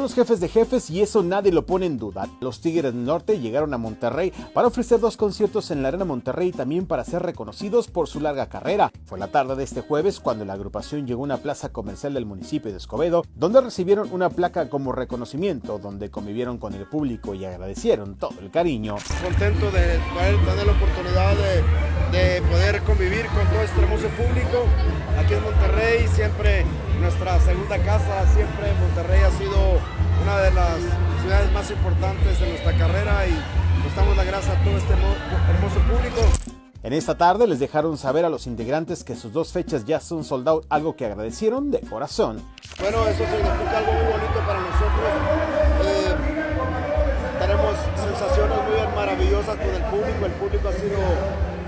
los jefes de jefes y eso nadie lo pone en duda. Los Tigres del Norte llegaron a Monterrey para ofrecer dos conciertos en la Arena Monterrey y también para ser reconocidos por su larga carrera. Fue la tarde de este jueves cuando la agrupación llegó a una plaza comercial del municipio de Escobedo, donde recibieron una placa como reconocimiento, donde convivieron con el público y agradecieron todo el cariño. Contento de poder tener la oportunidad de, de poder convivir con todo este hermoso público aquí en Monterrey, siempre nuestra segunda casa, siempre Monterrey más importantes de nuestra carrera y nos damos la gracia a todo este hermoso público. En esta tarde les dejaron saber a los integrantes que sus dos fechas ya son sold out, algo que agradecieron de corazón. Bueno, eso significa algo muy bonito para nosotros. Eh, tenemos sensaciones muy maravillosas con el público, el público ha sido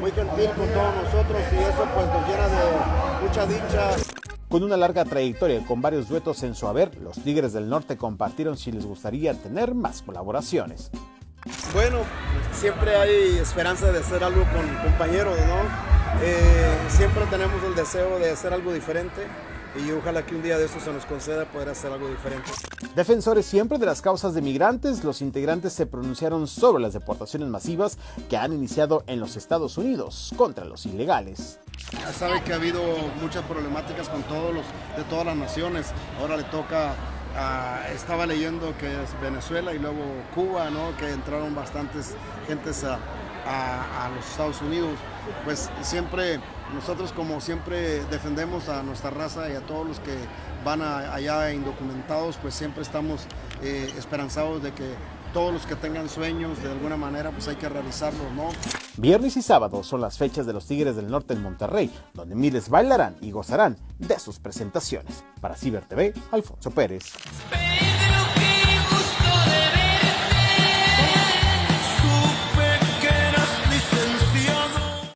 muy gentil con todos nosotros y eso pues nos llena de mucha dicha. Con una larga trayectoria y con varios duetos en su haber, los Tigres del Norte compartieron si les gustaría tener más colaboraciones. Bueno, siempre hay esperanza de hacer algo con compañeros, ¿no? Eh, siempre tenemos el deseo de hacer algo diferente y ojalá que un día de eso se nos conceda poder hacer algo diferente. Defensores siempre de las causas de migrantes, los integrantes se pronunciaron sobre las deportaciones masivas que han iniciado en los Estados Unidos contra los ilegales. Ya sabe que ha habido muchas problemáticas con todos los de todas las naciones. Ahora le toca estaba leyendo que es Venezuela y luego Cuba, ¿no? que entraron bastantes gentes a, a, los Estados Unidos. Pues siempre, nosotros como siempre defendemos a nuestra raza y a todos los que van allá indocumentados, pues siempre estamos eh, esperanzados de que todos los que tengan sueños de alguna manera, pues hay que realizarlos, ¿no? Viernes y sábado son las fechas de los Tigres del Norte en Monterrey, donde miles bailarán y gozarán de sus presentaciones. Para Ciber TV, Alfonso Pérez.